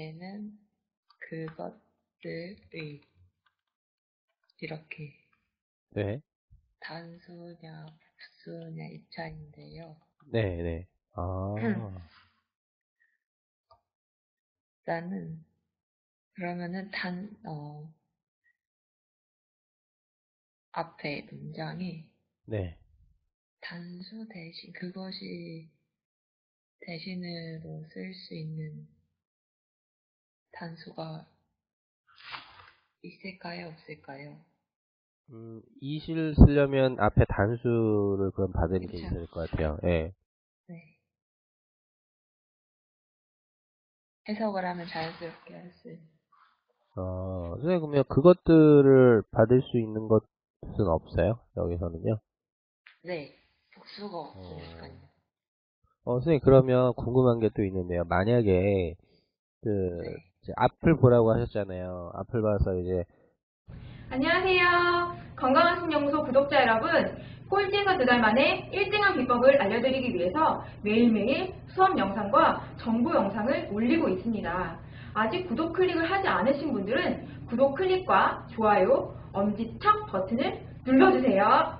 다음에는 그것들의 이렇게 네. 단수냐复수냐 이 차인데요. 네, 네. 아, 일단은 그러면은 단 어, 앞에 문장이 네. 단수 대신 그것이 대신으로 쓸 수 있는 단수가 있을까요, 없을까요? 음, 이실 쓰려면 앞에 단수를 그럼 받을 게 그쵸. 있을 것 같아요. 예. 네. 해석을 하면 자연스럽게 할 수. 어, 선생님, 그러면 그것들을 받을 수 있는 것은 없어요? 여기서는요? 네. 복수가 없으니까요. 어, 선생님, 그러면 궁금한 게 또 있는데요. 만약에, 그, 네. 이제 앞을 보라고 하셨잖아요. 앞을 봐서 이제, 안녕하세요. 건강한 신연구소 구독자 여러분. 꼴찌에서 두 달 만에 1등한 비법을 알려드리기 위해서 매일매일 수업 영상과 정보 영상을 올리고 있습니다. 아직 구독 클릭을 하지 않으신 분들은 구독 클릭과 좋아요, 엄지척 버튼을 눌러주세요.